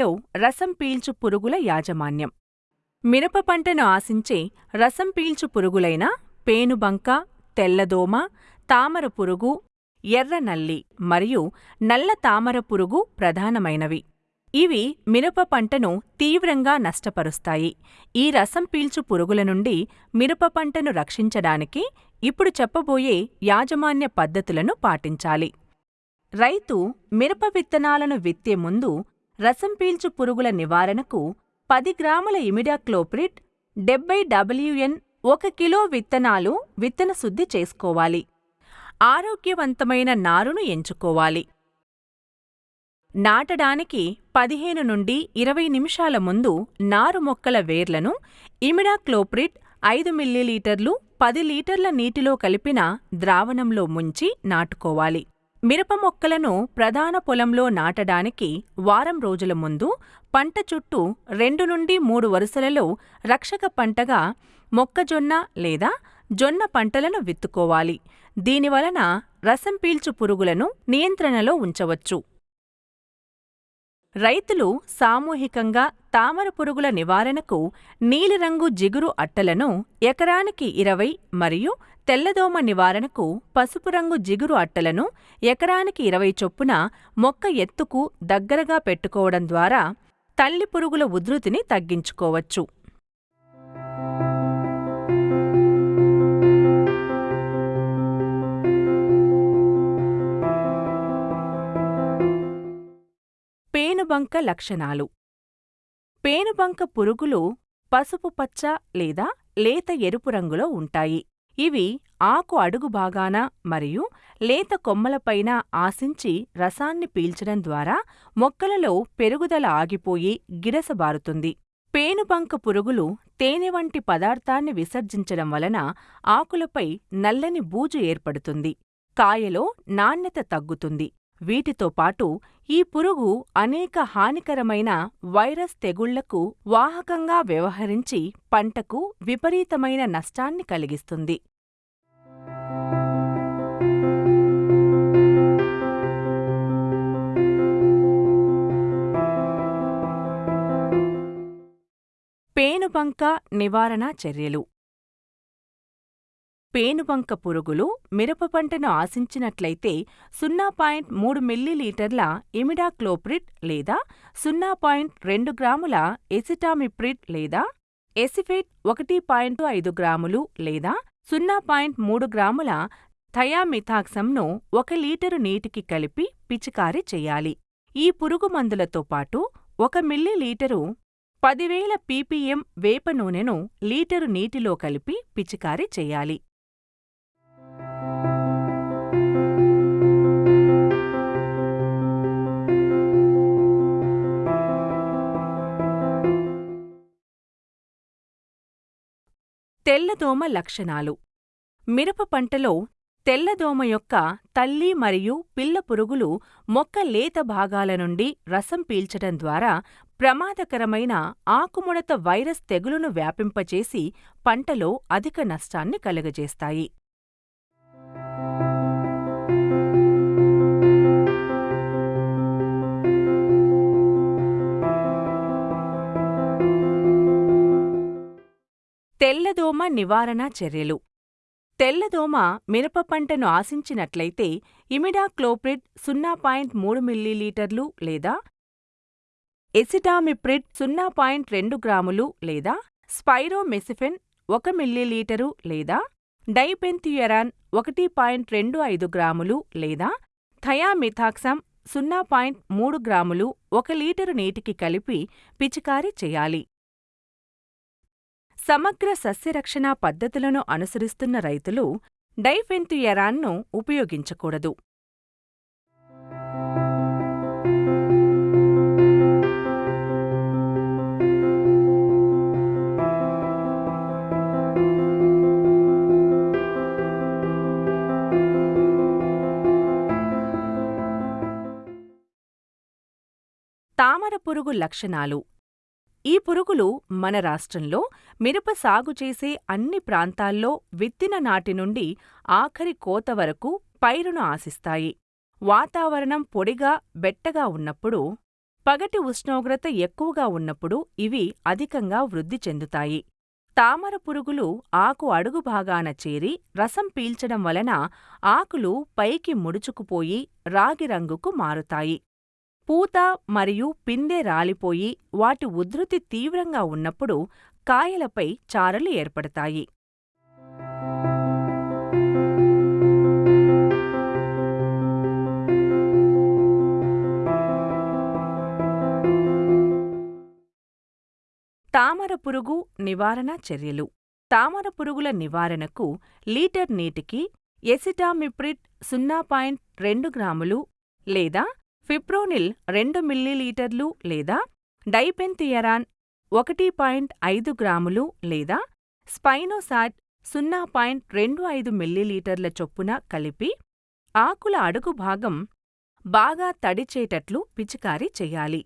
పంటలో రసం పీల్చు పురుగుల యాజమాన్యం. మిరప పంటను ఆశించే రసం పీల్చు పురుగులైన పేనుబంక తెల్లదోమ తామర పురుగు ఎర్ర నల్లి మరియు నల్ల తామర పురుగు ప్రధానమైనవి. ఇవి మిరప పంటను తీవ్రంగా నష్టపరుస్తాయి. ఈ రసం పీల్చు పురుగుల నుండి మిరప పంటను రక్షించడానికి ఇప్పుడు చెప్పబోయే యాజమాన్య పద్ధతులను పాటించాలి. రైతు మిరప విత్తనాలను విత్తే ముందు రసం పీల్చు పురుగుల నివారణకు పది గ్రాముల ఇమిడాక్లోప్రిట్ డెబ్బై డబ్ల్యూఎన్ ఒక కిలో విత్తనాలు విత్తన శుద్ధి చేసుకోవాలి. ఆరోగ్యవంతమైన నారును ఎంచుకోవాలి. నాటడానికి పదిహేను నుండి ఇరవై నిమిషాల ముందు నారు మొక్కల వేర్లను ఇమిడాక్లోప్రిట్ ఐదు మిల్లీలీటర్లు పది లీటర్ల నీటిలో కలిపిన ద్రావణంలో ముంచి నాటుకోవాలి. మిరప మొక్కలను ప్రధాన పొలంలో నాటడానికి వారం రోజుల ముందు పంట చుట్టూ రెండు నుండి మూడు వరుసలలో రక్షక పంటగా మొక్కజొన్న లేదా జొన్న పంటలను విత్తుకోవాలి. దీనివలన రసం పీల్చు పురుగులను నియంత్రణలో ఉంచవచ్చు. రైతులు సామూహికంగా తామర పురుగుల నివారణకు నీలిరంగు జిగురు అట్టలను ఎకరానికి ఇరవై మరియు తెల్లదోమ నివారణకు పసుపు రంగు జిగురు అట్టలను ఎకరానికి ఇరవై చొప్పున మొక్క ఎత్తుకు దగ్గరగా పెట్టుకోవడం ద్వారా తల్లి పురుగుల ఉధృతిని తగ్గించుకోవచ్చు. పేనుబంక లక్షణాలు. పేనుబంక పురుగులు పసుపు పచ్చ లేదా లేత ఎరుపు రంగులో ఉంటాయి. ఇవి ఆకు అడుగు భాగాన మరియు లేత కొమ్మలపైన ఆశించి రసాన్ని పీల్చడం ద్వారా మొక్కలలో పెరుగుదల ఆగిపోయి గిరసబారుతుంది పేనుబంక పురుగులు తేనె వంటి పదార్థాన్ని విసర్జించడం వలన ఆకులపై నల్లని బూజు ఏర్పడుతుంది. కాయలో నాణ్యత తగ్గుతుంది. వీటితో పాటు ఈ పురుగు అనేక హానికరమైన వైరస్ తెగుళ్ళకు వాహకంగా వ్యవహరించి పంటకు విపరీతమైన నష్టాన్ని కలిగిస్తుంది. పేనుబంక నివారణ చర్యలు. పేనుబంక పురుగులు మిరప పంటను ఆశించినట్లయితే సున్నా పాయింట్ మూడు మిల్లీలీటర్ల ఇమిడాక్లోప్రిడ్ లేదా సున్నా పాయింట్ రెండు గ్రాముల ఎసిటామిప్రిడ్ లేదా ఎసిఫేట్ ఒకటి పాయింట్ ఐదు గ్రాములు లేదా సున్నా పాయింట్ మూడు గ్రాముల థయామిథాక్సంను ఒక లీటరు నీటికి కలిపి పిచికారీ చేయాలి. ఈ పురుగు మందులతో పాటు ఒక మిల్లీలీటరు పదివేల పీపీఎం వేప నూనెను లీటరు నీటిలో కలిపి పిచికారీ చేయాలి. తెల్లదోమ లక్షణాలు. మిరప పంటలో తెల్లదోమ యొక్క తల్లి మరియు పిల్ల పురుగులు మొక్క లేత భాగాల నుండి రసం పీల్చడం ద్వారా ప్రమాదకరమైన ఆకుముడత వైరస్ తెగులును వ్యాపింపచేసి పంటలో అధిక నష్టాన్ని కలుగజేస్తాయి. తెల్లదోమ నివారణ చర్యలు. తెల్లదోమ మిరప పంటను ఆశించినట్లయితే ఇమిడాక్లోప్రిడ్ సున్నా పాయింట్ మూడు మిల్లీలీటర్లు లేదా ఎసిటామిప్రిడ్ సున్నా పాయింట్ రెండు గ్రాములు లేదా స్పైరోమెసిఫెన్ ఒక మిల్లీలీటరు లేదా డైపెంథియరాన్ ఒకటి పాయింట్ రెండు ఐదు గ్రాములు లేదా థయామిథాక్సమ్ సున్నా పాయింట్ మూడు గ్రాములు ఒక లీటరు నీటికి కలిపి పిచికారీ చేయాలి. సమగ్ర సస్యరక్షణ పద్ధతులను అనుసరిస్తున్న రైతులు డైఫెన్థియరాన్ను ఉపయోగించకూడదు. తామర పురుగు లక్షణాలు. ఈ పురుగులు మన రాష్ట్రంలో మిరప సాగు చేసే అన్ని ప్రాంతాల్లో విత్తిన నాటి నుండి ఆఖరి కోత వరకు పైరును ఆశిస్తాయి. వాతావరణం పొడిగా బెట్టగా ఉన్నప్పుడు పగటి ఉష్ణోగ్రత ఎక్కువగా ఉన్నప్పుడు ఇవి అధికంగా వృద్ధి చెందుతాయి. తామర పురుగులు ఆకు అడుగు భాగాన చేరి రసం పీల్చడం వలన ఆకులు పైకి ముడుచుకుపోయి రాగి రంగుకు మారుతాయి. పూత మరియు పిందె రాలిపోయి వాటి ఉధృతి తీవ్రంగా ఉన్నప్పుడు కాయలపై చారలు ఏర్పడతాయి. తామర పురుగు నివారణ చర్యలు. తామర పురుగుల నివారణకు లీటర్ నీటికి ఎసిటామిప్రిడ్ సున్నా పాయింట్ రెండు గ్రాములు లేదా ఫిప్రోనిల్ రెండు మిల్లీలీటర్లు లేదా డైపెన్థియరాన్ ఒకటి పాయింట్ ఐదు గ్రాములు లేదా స్పైనోసాట్ సున్నా పాయింట్ రెండు ఐదు మిల్లీలీటర్ల చొప్పున కలిపి ఆకుల అడుగు భాగం బాగా తడిచేటట్లు పిచికారీ చెయ్యాలి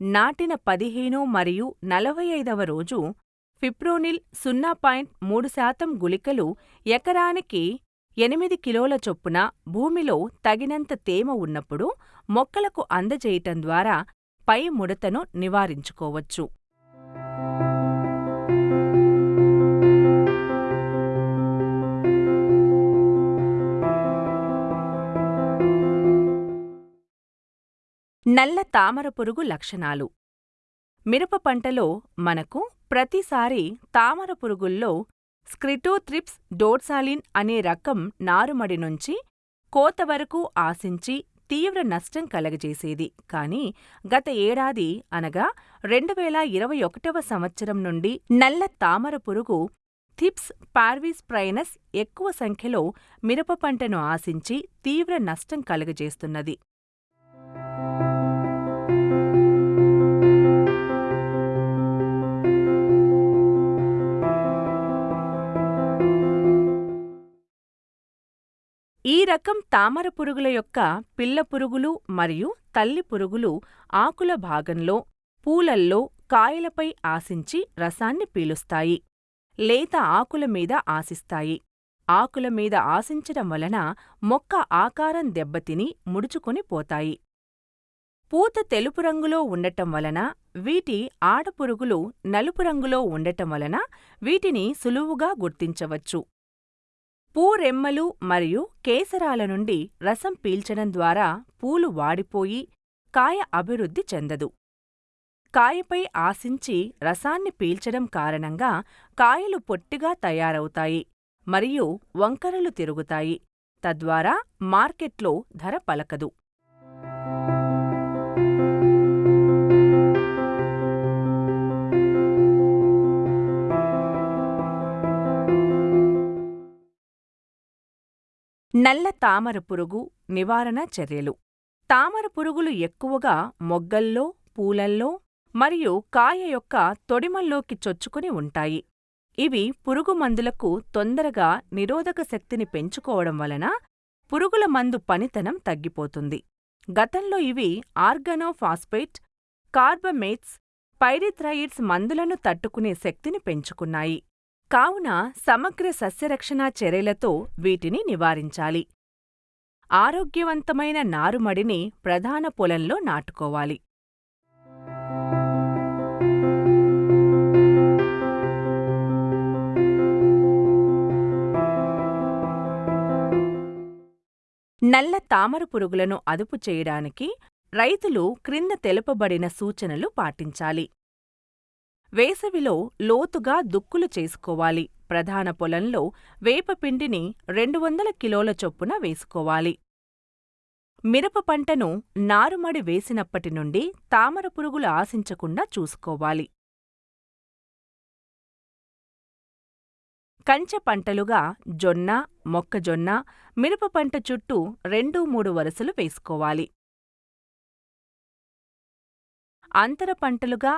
నాటిన పదిహేను మరియు నలభై ఐదవ రోజు ఫిప్రోనిల్ సున్నా పాయింట్ మూడు శాతం గుళికలు ఎకరానికి ఎనిమిది కిలోల చొప్పున భూమిలో తగినంత తేమ ఉన్నప్పుడు మొక్కలకు అందజేయటం ద్వారా పై ముడతను నివారించుకోవచ్చు. నల్ల తామర పురుగు లక్షణాలు. మిరప పంటలో మనకు ప్రతిసారి తామర పురుగుల్లో స్క్రిటోథ్రిప్స్ డోర్సాలిన్ అనే రకం నారుమడి నుంచి కోత వరకు ఆశించి తీవ్ర నష్టం కలగజేసేది. కానీ గత ఏడాది అనగా రెండువేల ఇరవై ఒకటవ సంవత్సరం నుండి నల్ల తామర పురుగు థిప్స్ పార్వీస్ ప్రైనస్ ఎక్కువ సంఖ్యలో మిరప పంటను ఆశించి తీవ్ర నష్టం కలుగజేస్తున్నది. ఈ రకం తామర పురుగుల యొక్క పిల్ల పురుగులు మరియు తల్లి పురుగులు ఆకుల భాగంలో పూలల్లో కాయలపై ఆశించి రసాన్ని పీలుస్తాయి లేత ఆకుల మీద ఆశిస్తాయి. ఆకుల మీద ఆశించడం వలన మొక్క ఆకారం దెబ్బతిని ముడుచుకొని పోతాయి. పూత తెలుపు రంగులో ఉండటం వలన వీటి ఆడపురుగులు నలుపు రంగులో ఉండటం వలన వీటిని సులువుగా గుర్తించవచ్చు. పూరెమ్మలు మరియు కేసరాల నుండి రసం పీల్చడం ద్వారా పూలు వాడిపోయి కాయ అభివృద్ధి చెందదు. కాయపై ఆశించి రసాన్ని పీల్చడం కారణంగా కాయలు పొట్టిగా తయారవుతాయి మరియు వంకరలు తిరుగుతాయి. తద్వారా మార్కెట్లో ధర పలకదు. నల్ల తామర పురుగు నివారణ చర్యలు. తామర పురుగులు ఎక్కువగా మొగ్గల్లో పూలల్లో మరియు కాయ యొక్క తొడిమల్లోకి చొచ్చుకుని ఉంటాయి. ఇవి పురుగు మందులకు తొందరగా నిరోధక శక్తిని పెంచుకోవడం వలన పురుగుల మందు పనితనం తగ్గిపోతుంది. గతంలో ఇవి ఆర్గనోఫాస్ఫేట్ కార్బమేట్స్ పైరిథ్రాయిడ్స్ మందులను తట్టుకునే శక్తిని పెంచుకున్నాయి. కావున సమగ్ర సస్యరక్షణా చర్యలతో వీటిని నివారించాలి. ఆరోగ్యవంతమైన నారుమడిని ప్రధాన పొలంలో నాటుకోవాలి. నల్ల తామర పురుగులను అదుపు చేయడానికి రైతులు క్రింద తెలుపబడిన సూచనలు పాటించాలి. వేసవిలో లోతుగా దుక్కులు చేసుకోవాలి. ప్రధాన పొలంలో వేపపిండిని రెండు వందల కిలోల చొప్పున వేసుకోవాలి. మిరప పంటను నారుమడి వేసినప్పటి నుండి తామర పురుగులు ఆశించకుండా చూసుకోవాలి. కంచె పంటలుగా జొన్న మొక్కజొన్న మిరప పంట చుట్టూ రెండు మూడు వరుసలు వేసుకోవాలి. అంతర పంటలుగా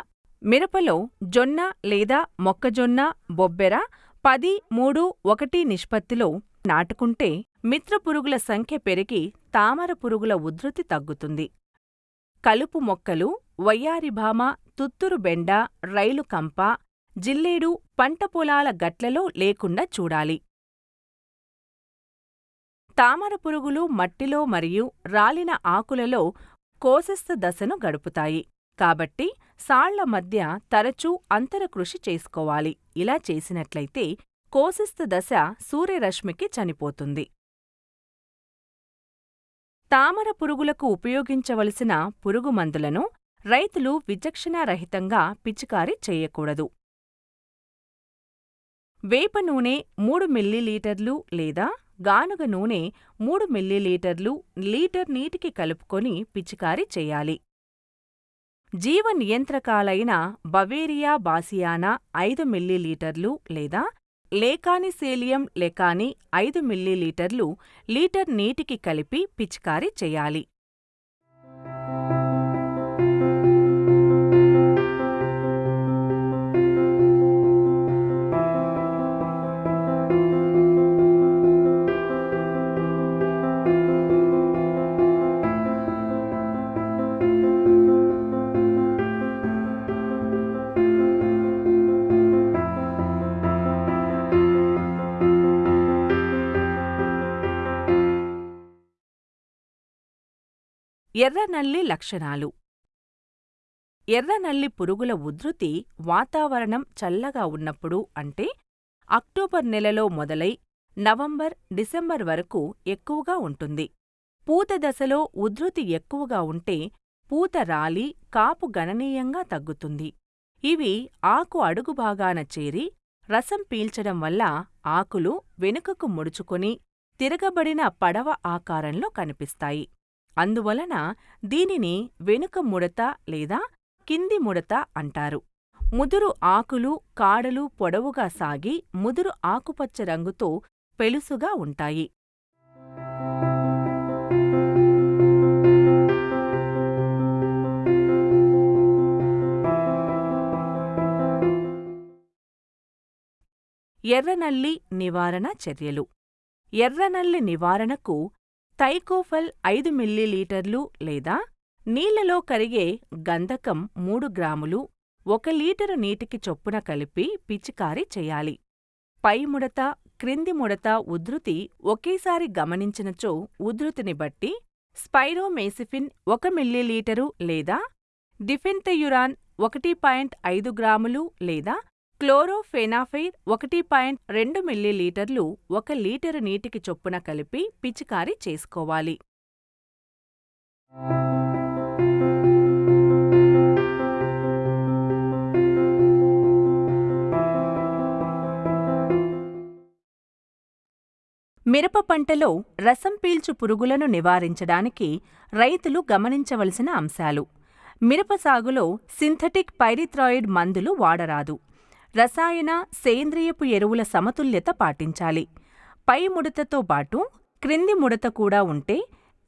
మిరపలో జొన్న లేదా మొక్కజొన్న బొబ్బెర పది మూడు ఒకటి నిష్పత్తిలో నాటుకుంటే మిత్రపురుగుల సంఖ్య పెరిగి తామర పురుగుల ఉధృతి తగ్గుతుంది. కలుపు మొక్కలు వయ్యారిభామ తుత్తురు బెండ రైలు కంప జిల్లేడు పంట పొలాల గట్లలో లేకుండా చూడాలి. తామర పురుగులు మట్టిలో మరియు రాలిన ఆకులలో కోశస్థ దశను గడుపుతాయి. కాబట్టి సాళ్ళ మధ్య తరచూ అంతరకృషి చేసుకోవాలి. ఇలా చేసినట్లయితే కోశస్థ దశ సూర్యరశ్మికి చనిపోతుంది. తామర పురుగులకు ఉపయోగించవలసిన పురుగుమందులను రైతులు విచక్షణారహితంగా పిచికారీ చేయకూడదు. వేప నూనె మూడు మిల్లీలీటర్లు లేదా గానుగ నూనె మూడు మిల్లీలీటర్లు లీటర్ నీటికి కలుపుకొని పిచికారీ చేయాలి. జీవ నియంత్రకాలైన బవేరియా బాసియానా ఐదు మిల్లీలీటర్లు లేదా లేకానిసేలియం లెకాని ఐదు మిల్లీలీటర్లు లీటర్ నీటికి కలిపి పిచికారీ చేయాలి. ఎర్రనల్లి లక్షణాలు. ఎర్రనల్లి పురుగుల ఉధృతి వాతావరణం చల్లగా ఉన్నప్పుడు అంటే అక్టోబర్ నెలలో మొదలై నవంబర్ డిసెంబర్ వరకు ఎక్కువగా ఉంటుంది. పూత దశలో ఉధృతి ఎక్కువగా ఉంటే పూత రాలి కాపు గణనీయంగా తగ్గుతుంది. ఇవి ఆకు అడుగు భాగాన చేరి రసం పీల్చడం వల్ల ఆకులు వెనుకకు ముడుచుకొని తిరగబడిన పడవ ఆకారంలో కనిపిస్తాయి. అందువలన దీనిని వెనుక ముడత లేదా కింది ముడత అంటారు. ముదురు ఆకులు కాడలు పొడవుగా సాగి ముదురు ఆకుపచ్చ రంగుతో పెలుసుగా ఉంటాయి. ఎర్రనల్లి నివారణ చర్యలు. ఎర్రనల్లి నివారణకు థైకోఫల్ ఐదు మిల్లీలీటర్లు లేదా నీళ్ళలో కరిగే గంధకం మూడు గ్రాములు ఒక లీటరు నీటికి చొప్పున కలిపి పిచికారీ చేయాలి. పై ముడత క్రింది ముడత ఉధృతి ఒకేసారి గమనించినచో ఉధృతిని బట్టి స్పైరోమేసిఫిన్ ఒక మిల్లీలీటరు లేదా డిఫెన్థెయురాన్ ఒకటి పాయింట్ ఐదు గ్రాములు లేదా క్లోరోఫెనాఫైర్ ఒకటి పాయింట్ రెండు మిల్లీలీటర్లు ఒక లీటరు నీటికి చొప్పున కలిపి పిచికారీ చేసుకోవాలి. మిరప పంటలో రసం పీల్చు పురుగులను నివారించడానికి రైతులు గమనించవలసిన అంశాలు. మిరప సాగులో సింథటిక్ పైరిథ్రాయిడ్ మందులు వాడరాదు. రసాయన సేంద్రియపు ఎరువుల సమతుల్యత పాటించాలి. పై ముడతతో పాటు క్రింది ముడత కూడా ఉంటే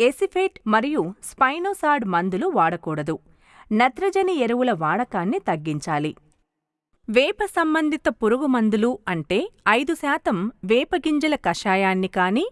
ఎసిఫేట్ మరియు స్పైనోసాడ్ మందులు వాడకూడదు. నత్రజని ఎరువుల వాడకాన్ని తగ్గించాలి. వేప సంబంధిత పురుగు మందులు అంటే ఐదు శాతం వేపగింజల కషాయాన్ని కానీ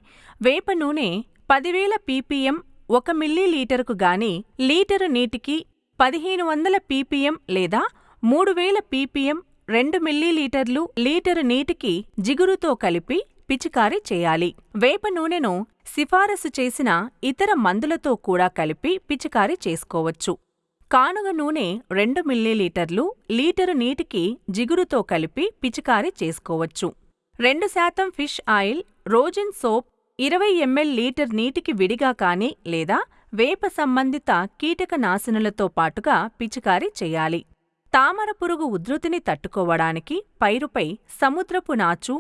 వేప నూనె పదివేల పీపీఎం ఒక మిల్లీలీటరుకు గాని లీటరు నీటికి పదిహేను వందల పీపీఎం లేదా మూడు వేల పీపీఎం రెండు మిల్లీలీటర్లు లీటరు నీటికి జిగురుతో కలిపి పిచికారీ చేయాలి. వేప నూనెను సిఫారసు చేసిన ఇతర మందులతో కూడా కలిపి పిచికారీ చేసుకోవచ్చు. కానుగ నూనె రెండు మిల్లీలీటర్లు లీటరు నీటికి జిగురుతో కలిపి పిచికారీ చేసుకోవచ్చు. రెండు శాతం ఫిష్ ఆయిల్ రోజిన్ సోప్ ఇరవై ఎంఎల్ లీటర్ నీటికి విడిగా కానీ లేదా వేప సంబంధిత కీటకనాశనులతో పాటుగా పిచికారీ చేయాలి. తామర పురుగు ఉధృతిని తట్టుకోవడానికి పైరుపై సముద్రపు నాచు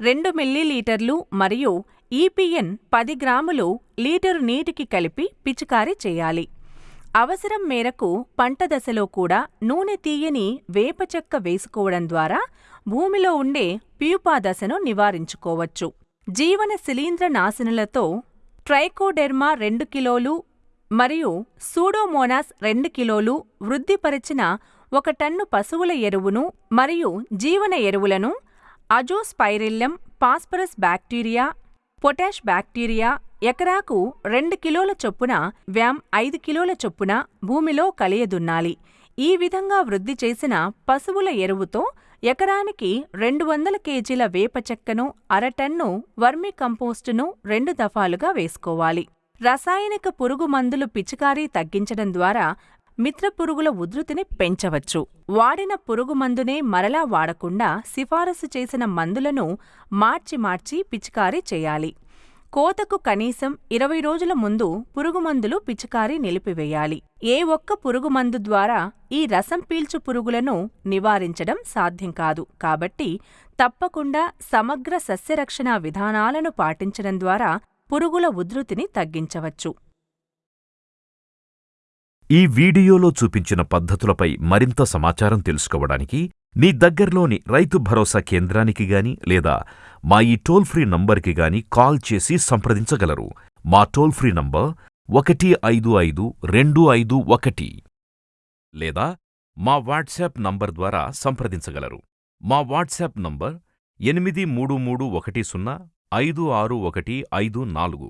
రెండు మిల్లీలీటర్లు మరియు ఈపిఎన్ పది గ్రాములు లీటరు నీటికి కలిపి పిచికారీ చేయాలి. అవసరం మేరకు పంట దశలో కూడా నూనె తీయని వేప చెక్క వేసుకోవడం ద్వారా భూమిలో ఉండే ప్యూపా దశను నివారించుకోవచ్చు. జీవన శిలీంద్ర నాశనులతో ట్రైకోడెర్మా రెండు కిలోలు మరియు సూడోమోనాస్ రెండు కిలోలు వృద్ధిపరిచిన ఒక టన్ను పశువుల ఎరువును మరియు జీవన ఎరువులను azospirillum phosphorus bacteria potash bacteria ఎకరాకు రెండు కిలోల చొప్పున వ్యామ్ ఐదు కిలోల చొప్పున భూమిలో కలియదున్నాలి. ఈ విధంగా వృద్ధి చేసిన పశువుల ఎరువుతో ఎకరానికి రెండు వందల కేజీల వేప చెక్కను అరటన్ను వర్మి కంపోస్టును రెండు దఫాలుగా వేసుకోవాలి. రసాయనిక పురుగు మందులు పిచికారీ తగ్గించడం ద్వారా మిత్ర పురుగుల ఉధృతిని పెంచవచ్చు. వాడిన పురుగు మందునే మరలా వాడకుండా సిఫారసు చేసిన మందులను మార్చి మార్చి పిచికారీ చేయాలి. కోతకు కనీసం ఇరవై రోజుల ముందు పురుగుమందులు పిచికారీ నిలిపివేయాలి. ఏ ఒక్క పురుగుమందు ద్వారా ఈ రసం పీల్చు పురుగులను నివారించడం సాధ్యం కాదు. కాబట్టి తప్పకుండా సమగ్ర సస్యరక్షణ విధానాలను పాటించడం ద్వారా పురుగుల ఉధృతిని తగ్గించవచ్చు. ఈ వీడియోలో చూపించిన పద్ధతులపై మరింత సమాచారం తెలుసుకోవడానికి నీ దగ్గర్లోని రైతు భరోసా కేంద్రానికి గాని లేదా మా ఈ టోల్ ఫ్రీ నంబర్కి గాని కాల్ చేసి సంప్రదించగలరు. మా టోల్ ఫ్రీ నంబర్ ఒకటి ఐదు ఐదు రెండు ఐదు ఒకటి లేదా మా వాట్సాప్ నంబర్ ద్వారా సంప్రదించగలరు. మా వాట్సాప్ నంబర్ ఎనిమిది మూడు మూడు ఒకటి సున్నా ఐదు ఆరు ఒకటి ఐదు నాలుగు.